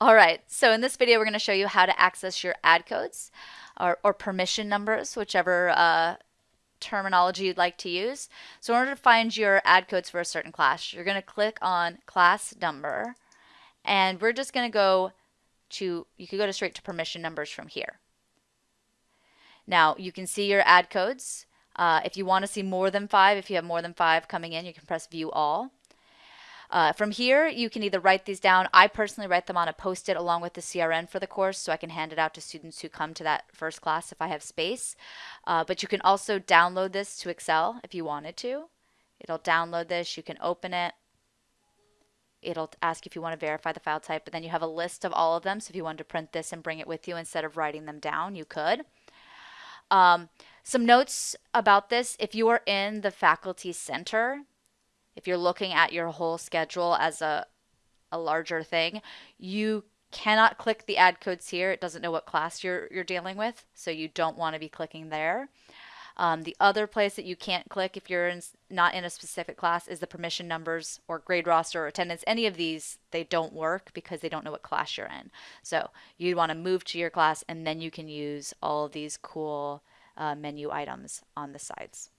All right, so in this video, we're going to show you how to access your add codes or, or permission numbers, whichever uh, terminology you'd like to use. So in order to find your add codes for a certain class, you're going to click on class number, and we're just going to go to, you could go to straight to permission numbers from here. Now you can see your add codes. Uh, if you want to see more than five, if you have more than five coming in, you can press view all. Uh, from here, you can either write these down. I personally write them on a post-it along with the CRN for the course so I can hand it out to students who come to that first class if I have space. Uh, but you can also download this to Excel if you wanted to. It'll download this. You can open it. It'll ask if you want to verify the file type, but then you have a list of all of them. So if you wanted to print this and bring it with you instead of writing them down, you could. Um, some notes about this. If you are in the faculty center, if you're looking at your whole schedule as a, a larger thing, you cannot click the add codes here. It doesn't know what class you're, you're dealing with, so you don't want to be clicking there. Um, the other place that you can't click if you're in, not in a specific class is the permission numbers or grade roster or attendance. Any of these, they don't work because they don't know what class you're in. So you'd want to move to your class and then you can use all of these cool uh, menu items on the sides.